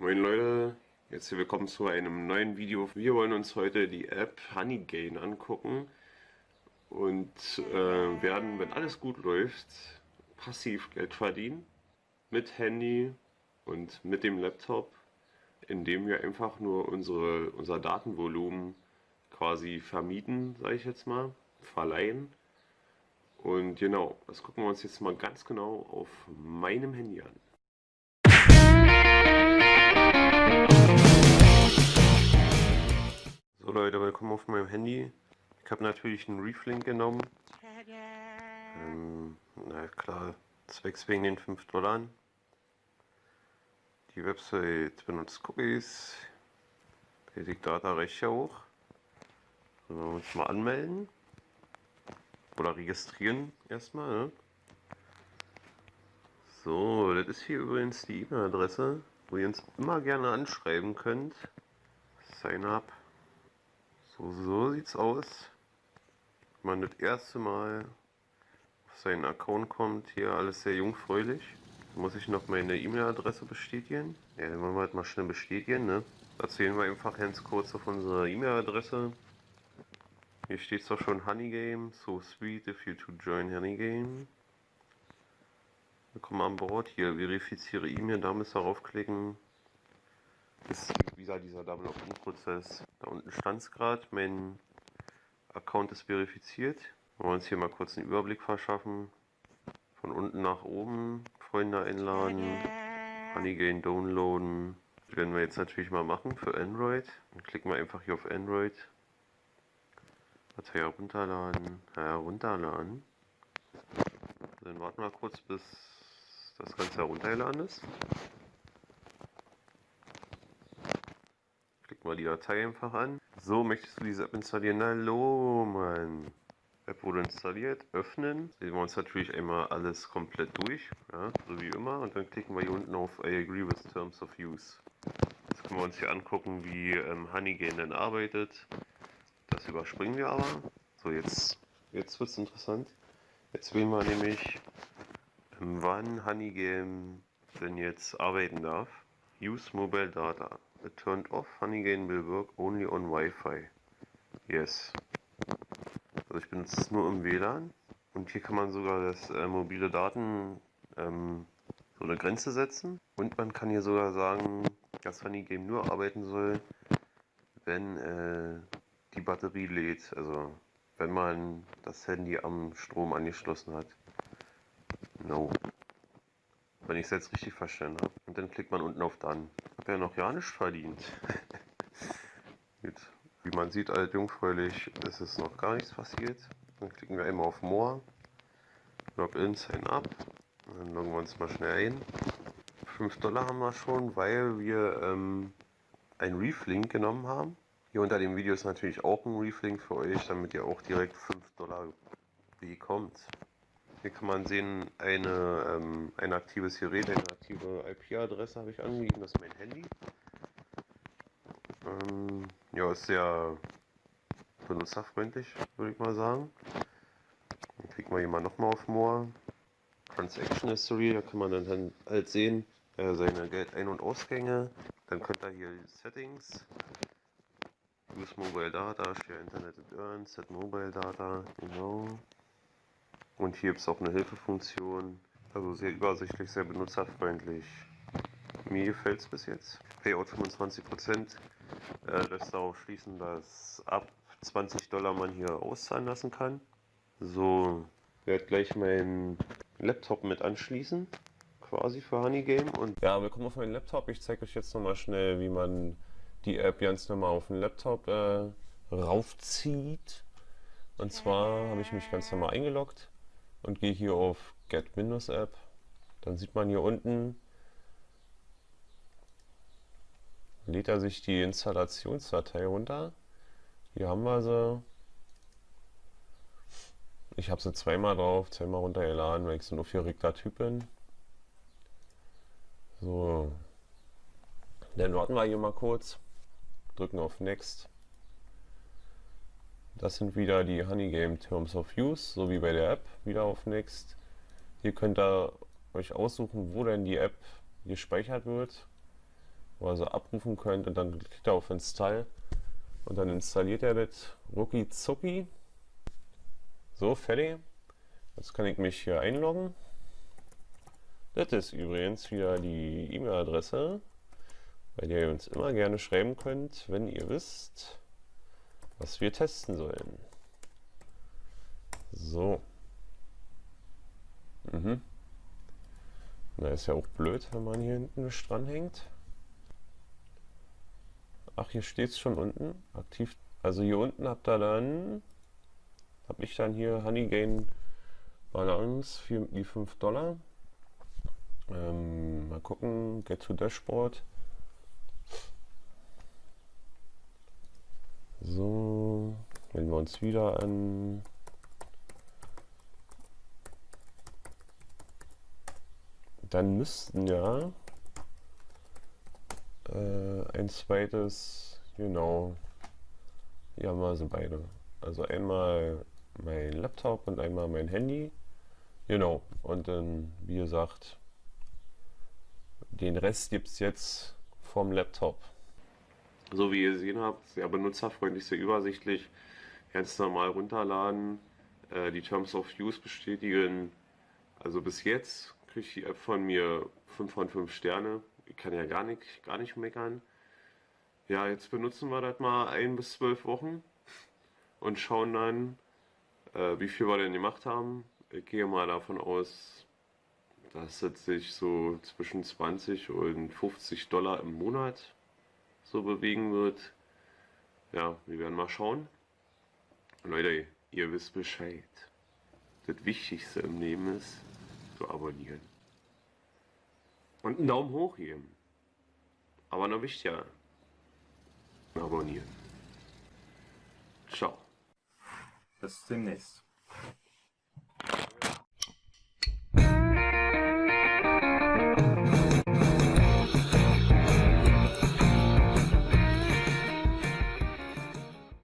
Moin Leute, jetzt hier willkommen zu einem neuen Video. Wir wollen uns heute die App Honeygain angucken und äh, werden, wenn alles gut läuft, passiv Geld verdienen mit Handy und mit dem Laptop, indem wir einfach nur unsere, unser Datenvolumen quasi vermieten, sage ich jetzt mal, verleihen. Und genau, das gucken wir uns jetzt mal ganz genau auf meinem Handy an. Leute, willkommen auf meinem Handy. Ich habe natürlich einen Reflink genommen. Ähm, na klar, zwecks wegen den 5 Dollar. Die Website benutzt Cookies. Basic Data recht hoch. So, wir uns mal anmelden. Oder registrieren erstmal. Ne? So, das ist hier übrigens die E-Mail-Adresse, wo ihr uns immer gerne anschreiben könnt. Sign up. So, so sieht's aus. Wenn man das erste Mal auf seinen Account kommt, hier alles sehr jungfräulich. Muss ich noch meine E-Mail-Adresse bestätigen. Ja, dann wollen wir halt mal schnell bestätigen, ne? Dazu wir einfach ganz kurz auf unsere E-Mail-Adresse. Hier steht zwar schon Honeygame, so sweet if you to join Honeygame. Willkommen an Bord, hier verifiziere E-Mail, da müsst ihr raufklicken. Ist wieder dieser Double Opt-in-Prozess. Da unten stand es gerade, mein Account ist verifiziert. Wir wollen uns hier mal kurz einen Überblick verschaffen. Von unten nach oben, Freunde einladen, Honeygain downloaden. Das werden wir jetzt natürlich mal machen für Android. Dann klicken wir einfach hier auf Android. Datei herunterladen, herunterladen. Dann warten wir kurz, bis das Ganze heruntergeladen ist. Mal die Datei einfach an. So, möchtest du diese App installieren? Hallo, Mann. App wurde installiert, öffnen. Sehen wir uns natürlich einmal alles komplett durch, ja, so wie immer. Und dann klicken wir hier unten auf I agree with terms of use. Jetzt können wir uns hier angucken, wie ähm, Honeygain denn arbeitet. Das überspringen wir aber. So, jetzt, jetzt wird es interessant. Jetzt wählen wir nämlich, ähm, wann Honeygain denn jetzt arbeiten darf. Use Mobile Data. It turned off. Honeygain will work only on Wi-Fi. Yes. Also ich benutze es nur im WLAN. Und hier kann man sogar das äh, mobile Daten ähm, so eine Grenze setzen. Und man kann hier sogar sagen, dass Honeygame nur arbeiten soll, wenn äh, die Batterie lädt. Also wenn man das Handy am Strom angeschlossen hat. No. Wenn ich es jetzt richtig verstanden habe. Und dann klickt man unten auf Dann. Ja noch ja nicht verdient. Wie man sieht, alt jungfräulich ist es noch gar nichts passiert. Dann klicken wir einmal auf More. Login, Sign Up. Dann loggen wir uns mal schnell ein. 5 Dollar haben wir schon, weil wir ähm, ein Reflink genommen haben. Hier unter dem Video ist natürlich auch ein Reflink für euch, damit ihr auch direkt 5 Dollar bekommt. Hier kann man sehen, eine, ähm, ein aktives Gerät, eine aktive IP-Adresse habe ich angegeben, das ist mein Handy. Ähm, ja, ist sehr benutzerfreundlich, würde ich mal sagen. Dann klicken wir hier mal nochmal auf More. Transaction History, da kann man dann halt sehen, äh, seine Geldein- und Ausgänge. Dann könnt ihr hier Settings, Use Mobile Data, Share Internet and Earn, Set Mobile Data, genau. Und hier gibt es auch eine Hilfefunktion. Also sehr übersichtlich, sehr benutzerfreundlich. Mir gefällt es bis jetzt. Payout 25% äh, lässt darauf schließen, dass ab 20 Dollar man hier auszahlen lassen kann. So, werde gleich meinen Laptop mit anschließen, quasi für Honeygame. Und ja, willkommen auf meinen Laptop. Ich zeige euch jetzt nochmal schnell, wie man die App ganz normal auf den Laptop äh, raufzieht. Und zwar habe ich mich ganz normal eingeloggt und gehe hier auf Get Windows App. Dann sieht man hier unten, lädt er sich die Installationsdatei runter. Hier haben wir sie. Ich habe sie zweimal drauf, zweimal runtergeladen, weil ich so ein aufgeregter Typ bin. So. Dann warten wir hier mal kurz. Drücken auf Next. Das sind wieder die Honeygame Terms of Use, so wie bei der App. Wieder auf Next. Hier könnt ihr euch aussuchen, wo denn die App gespeichert wird. wo ihr so abrufen könnt und dann klickt ihr auf Install und dann installiert er das rucki zucki. So, fertig. Jetzt kann ich mich hier einloggen. Das ist übrigens wieder die E-Mail-Adresse, bei der ihr uns immer gerne schreiben könnt, wenn ihr wisst, was wir testen sollen. So. Mhm. Na, ist ja auch blöd, wenn man hier hinten nicht dranhängt. Ach, hier steht es schon unten. Aktiv. Also hier unten habt ihr dann, habe ich dann hier Honeygain Balance für die 5 Dollar. Ähm, mal gucken, Get to Dashboard. So, wenn wir uns wieder an dann müssten ja äh, ein zweites, genau, haben wir sie beide. Also einmal mein Laptop und einmal mein Handy. Genau, und dann, wie gesagt, den Rest gibt es jetzt vom Laptop. So wie ihr gesehen habt, sehr benutzerfreundlich, sehr übersichtlich. Ganz normal runterladen, äh, die Terms of Use bestätigen. Also bis jetzt kriegt die App von mir 5 von 5 Sterne. Ich kann ja gar nicht, gar nicht meckern. Ja, jetzt benutzen wir das mal ein bis zwölf Wochen und schauen dann, äh, wie viel wir denn gemacht haben. Ich gehe mal davon aus, dass es sich so zwischen 20 und 50 Dollar im Monat so bewegen wird. Ja, wir werden mal schauen. Leute, ihr wisst Bescheid. Das Wichtigste im Leben ist, zu abonnieren. Und einen Daumen hoch geben. Aber noch wichtiger, abonnieren. Ciao. Bis demnächst.